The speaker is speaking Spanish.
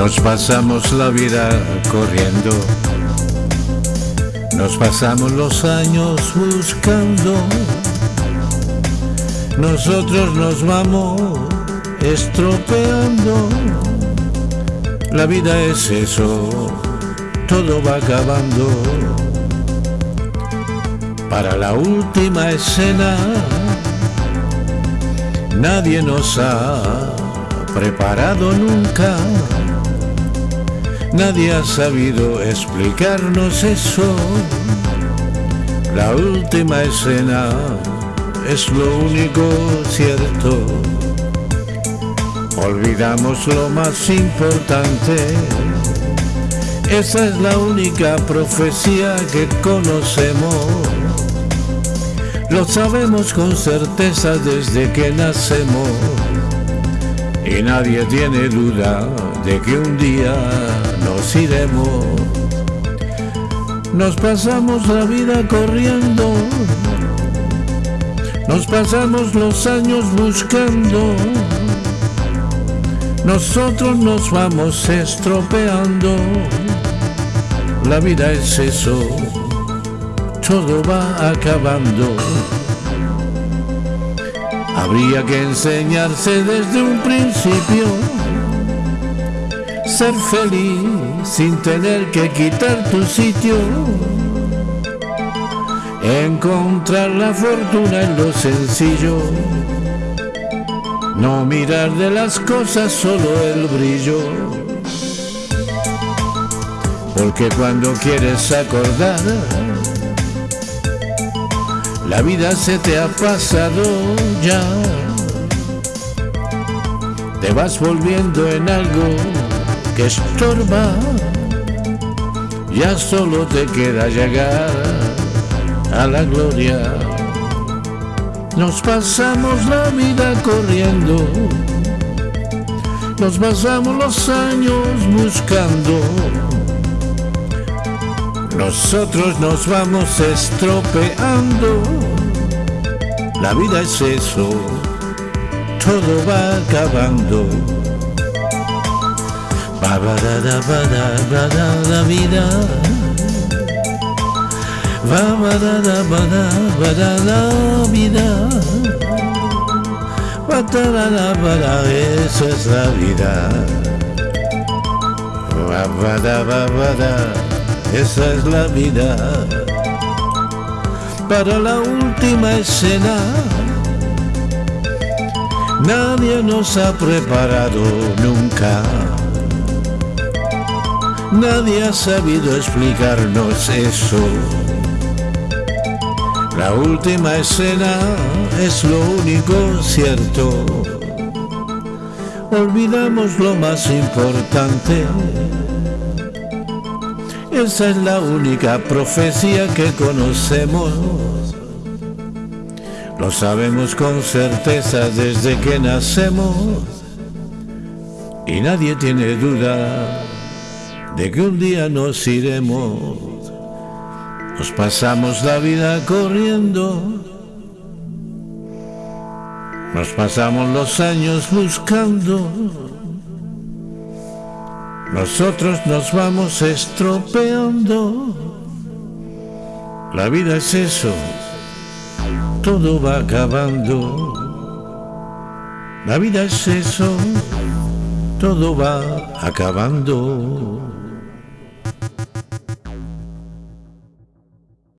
Nos pasamos la vida corriendo, nos pasamos los años buscando, nosotros nos vamos estropeando. La vida es eso, todo va acabando. Para la última escena, nadie nos ha preparado nunca. Nadie ha sabido explicarnos eso. La última escena es lo único cierto. Olvidamos lo más importante. Esa es la única profecía que conocemos. Lo sabemos con certeza desde que nacemos. Y nadie tiene duda de que un día nos iremos. Nos pasamos la vida corriendo, nos pasamos los años buscando, nosotros nos vamos estropeando. La vida es eso, todo va acabando. Habría que enseñarse desde un principio ser feliz sin tener que quitar tu sitio. Encontrar la fortuna en lo sencillo. No mirar de las cosas solo el brillo. Porque cuando quieres acordar, la vida se te ha pasado ya. Te vas volviendo en algo que estorba, ya solo te queda llegar a la gloria. Nos pasamos la vida corriendo, nos pasamos los años buscando. Nosotros nos vamos estropeando, la vida es eso, todo va acabando. Ba ba da da ba da ba da la vida. Va ba da da ba da ba da la vida. Ba da la la ba da eso es la vida. Ba ba da ba ba da esa es la vida. Para la última escena. Nadie nos ha preparado nunca. Nadie ha sabido explicarnos eso. La última escena es lo único cierto. Olvidamos lo más importante. Esa es la única profecía que conocemos. Lo sabemos con certeza desde que nacemos. Y nadie tiene duda de que un día nos iremos. Nos pasamos la vida corriendo. Nos pasamos los años buscando. Nosotros nos vamos estropeando. La vida es eso. Todo va acabando. La vida es eso. Todo va acabando.